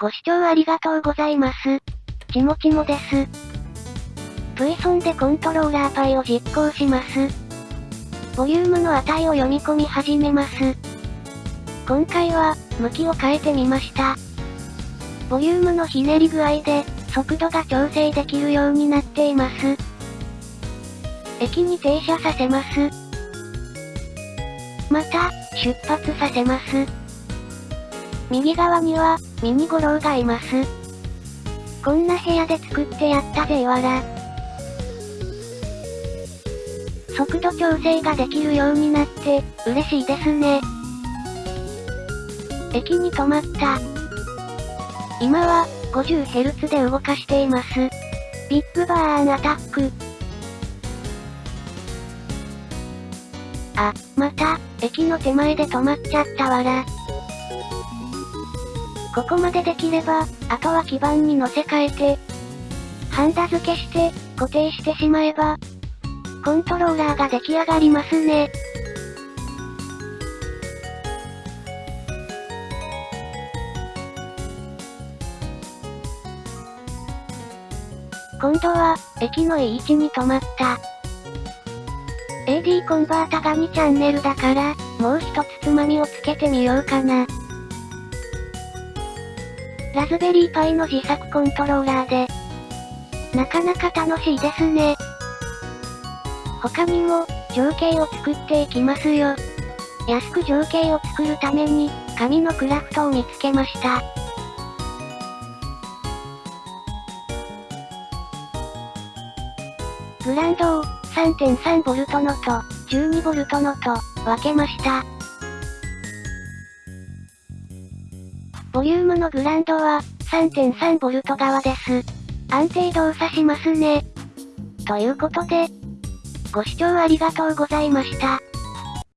ご視聴ありがとうございます。ちもちもです。VSON でコントローラーパイを実行します。ボリュームの値を読み込み始めます。今回は、向きを変えてみました。ボリュームのひねり具合で、速度が調整できるようになっています。駅に停車させます。また、出発させます。右側には、ミニゴロウがいます。こんな部屋で作ってやったぜいわら。速度調整ができるようになって、嬉しいですね。駅に止まった。今は、50Hz で動かしています。ビッグバーンアタック。あ、また、駅の手前で止まっちゃったわら。ここまでできれば、あとは基板に乗せ替えて、ハンダ付けして、固定してしまえば、コントローラーが出来上がりますね。今度は、駅のいい位置に止まった。AD コンバータが2チャンネルだから、もう一つつまみをつけてみようかな。ラズベリーパイの自作コントローラーで、なかなか楽しいですね。他にも、情景を作っていきますよ。安く情景を作るために、紙のクラフトを見つけました。グランドを 3.3V のと 12V のと分けました。ボリュームのグランドは 3.3V 側です。安定動作しますね。ということで、ご視聴ありがとうございました。